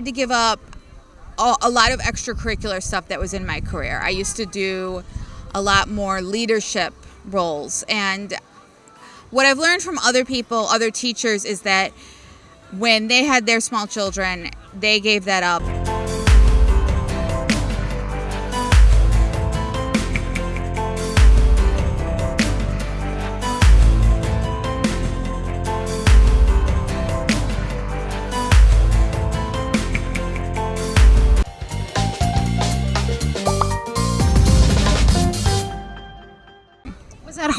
Had to give up a, a lot of extracurricular stuff that was in my career. I used to do a lot more leadership roles. And what I've learned from other people, other teachers, is that when they had their small children, they gave that up.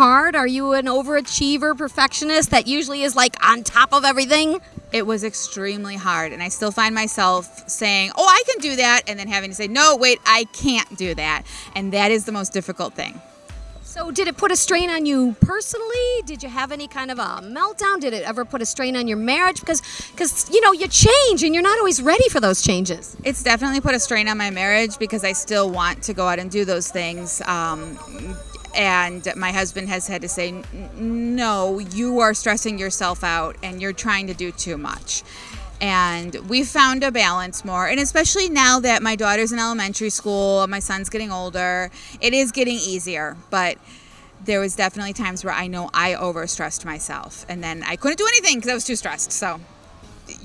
Hard? Are you an overachiever perfectionist that usually is like on top of everything? It was extremely hard, and I still find myself saying, Oh, I can do that, and then having to say, No, wait, I can't do that. And that is the most difficult thing. So, did it put a strain on you personally? Did you have any kind of a meltdown? Did it ever put a strain on your marriage? Because, because you know, you change and you're not always ready for those changes. It's definitely put a strain on my marriage because I still want to go out and do those things. Um, and my husband has had to say, No, you are stressing yourself out and you're trying to do too much. And we've found a balance more. And especially now that my daughter's in elementary school, my son's getting older, it is getting easier. But there was definitely times where I know I overstressed myself and then I couldn't do anything because I was too stressed. So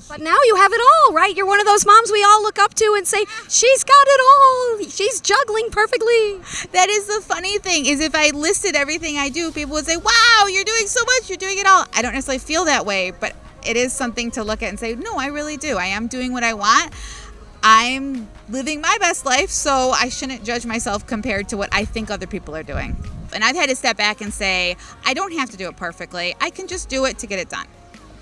but now you have it all, right? You're one of those moms we all look up to and say, "She's got it all. She's juggling perfectly." That is the funny thing is if I listed everything I do, people would say, "Wow, you're doing so much. You're doing it all." I don't necessarily feel that way, but it is something to look at and say, "No, I really do. I am doing what I want." I'm living my best life, so I shouldn't judge myself compared to what I think other people are doing. And I've had to step back and say, I don't have to do it perfectly. I can just do it to get it done.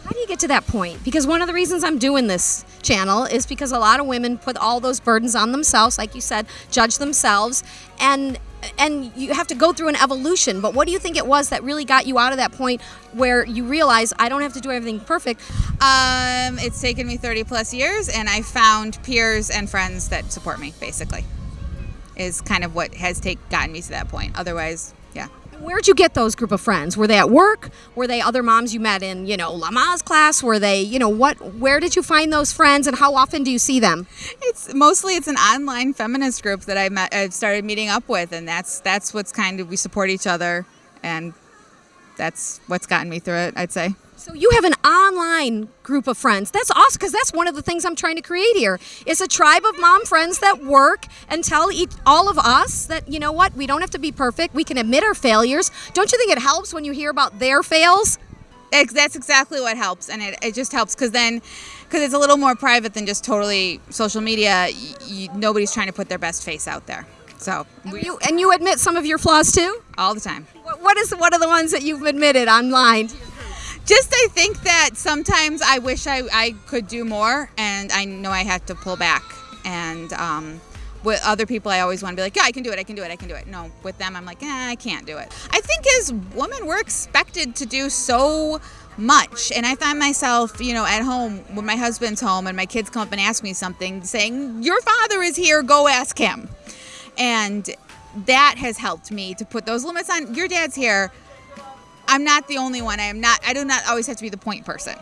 How do you get to that point? Because one of the reasons I'm doing this channel is because a lot of women put all those burdens on themselves, like you said, judge themselves, and and you have to go through an evolution. But what do you think it was that really got you out of that point where you realize I don't have to do everything perfect? Um, it's taken me 30 plus years, and I found peers and friends that support me. Basically, is kind of what has take gotten me to that point. Otherwise, yeah. Where'd you get those group of friends? Were they at work? Were they other moms you met in, you know, Lamaze class? Were they, you know, what? Where did you find those friends, and how often do you see them? It's mostly it's an online feminist group that I met. I've started meeting up with, and that's that's what's kind of we support each other, and that's what's gotten me through it. I'd say. So you have an online group of friends. That's awesome because that's one of the things I'm trying to create here. It's a tribe of mom friends that work and tell each, all of us that you know what we don't have to be perfect. We can admit our failures. Don't you think it helps when you hear about their fails? That's exactly what helps, and it, it just helps because then, because it's a little more private than just totally social media. You, nobody's trying to put their best face out there. So and you, and you admit some of your flaws too all the time. What is one of the ones that you've admitted online? just I think that sometimes I wish I, I could do more, and I know I have to pull back. And um, with other people, I always want to be like, yeah, I can do it, I can do it, I can do it. No, with them, I'm like, eh, I can't do it. I think as women, we're expected to do so much. And I find myself, you know, at home when my husband's home and my kids come up and ask me something, saying, Your father is here, go ask him. And that has helped me to put those limits on. Your dad's here I'm not the only one. I am not. I do not always have to be the point person.